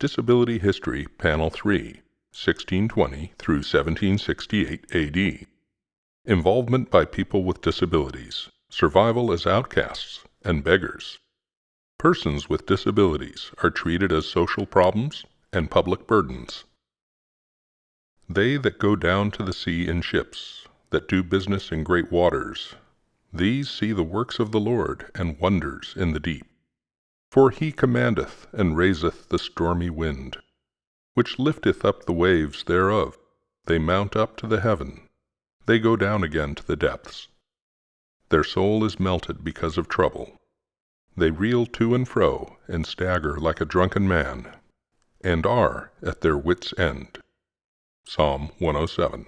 Disability History, Panel 3, 1620 through 1768 AD. Involvement by people with disabilities, survival as outcasts and beggars. Persons with disabilities are treated as social problems and public burdens. They that go down to the sea in ships, that do business in great waters, these see the works of the Lord and wonders in the deep. For he commandeth and raiseth the stormy wind, which lifteth up the waves thereof. They mount up to the heaven, they go down again to the depths. Their soul is melted because of trouble. They reel to and fro, and stagger like a drunken man, and are at their wits' end. Psalm 107.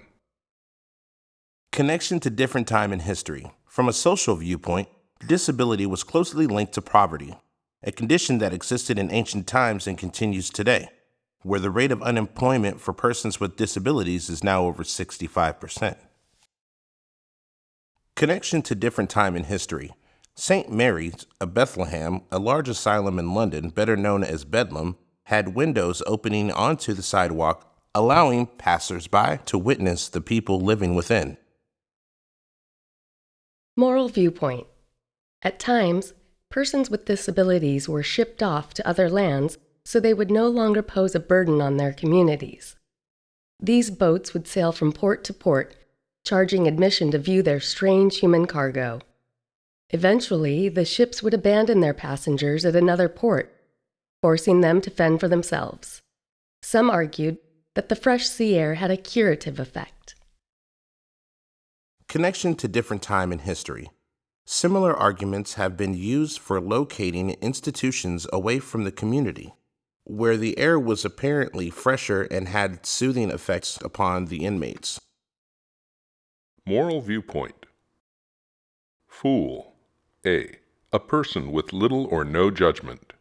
Connection to different time in history. From a social viewpoint, disability was closely linked to poverty a condition that existed in ancient times and continues today, where the rate of unemployment for persons with disabilities is now over 65%. Connection to different time in history. St. Mary's of Bethlehem, a large asylum in London, better known as Bedlam, had windows opening onto the sidewalk, allowing passers-by to witness the people living within. Moral viewpoint. At times, persons with disabilities were shipped off to other lands so they would no longer pose a burden on their communities. These boats would sail from port to port, charging admission to view their strange human cargo. Eventually, the ships would abandon their passengers at another port, forcing them to fend for themselves. Some argued that the fresh sea air had a curative effect. Connection to different time in history. Similar arguments have been used for locating institutions away from the community, where the air was apparently fresher and had soothing effects upon the inmates. Moral viewpoint Fool A. A person with little or no judgment.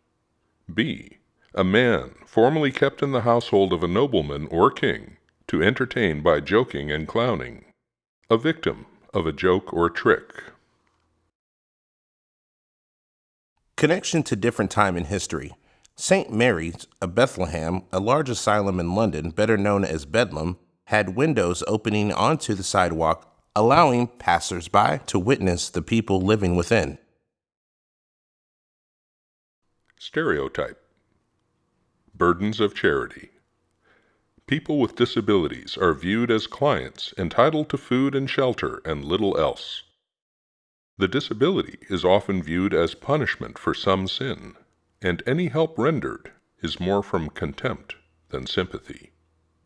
B. A man formerly kept in the household of a nobleman or king to entertain by joking and clowning. A victim of a joke or trick. Connection to different time in history. St. Mary's of Bethlehem, a large asylum in London, better known as Bedlam, had windows opening onto the sidewalk, allowing passers-by to witness the people living within. Stereotype Burdens of Charity People with disabilities are viewed as clients entitled to food and shelter and little else. The disability is often viewed as punishment for some sin, and any help rendered is more from contempt than sympathy.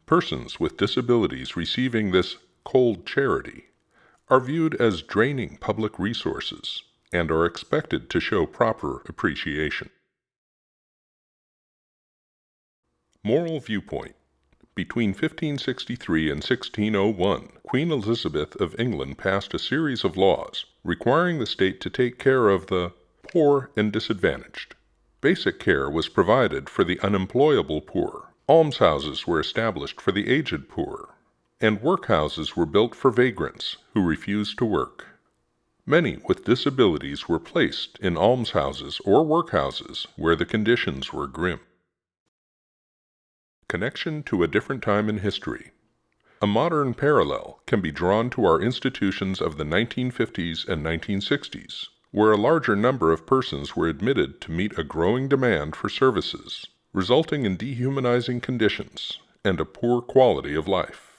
Persons with disabilities receiving this cold charity are viewed as draining public resources and are expected to show proper appreciation. Moral Viewpoint between 1563 and 1601, Queen Elizabeth of England passed a series of laws requiring the state to take care of the poor and disadvantaged. Basic care was provided for the unemployable poor. Almshouses were established for the aged poor, and workhouses were built for vagrants who refused to work. Many with disabilities were placed in almshouses or workhouses where the conditions were grim. Connection to a different time in history. A modern parallel can be drawn to our institutions of the 1950s and 1960s, where a larger number of persons were admitted to meet a growing demand for services, resulting in dehumanizing conditions and a poor quality of life.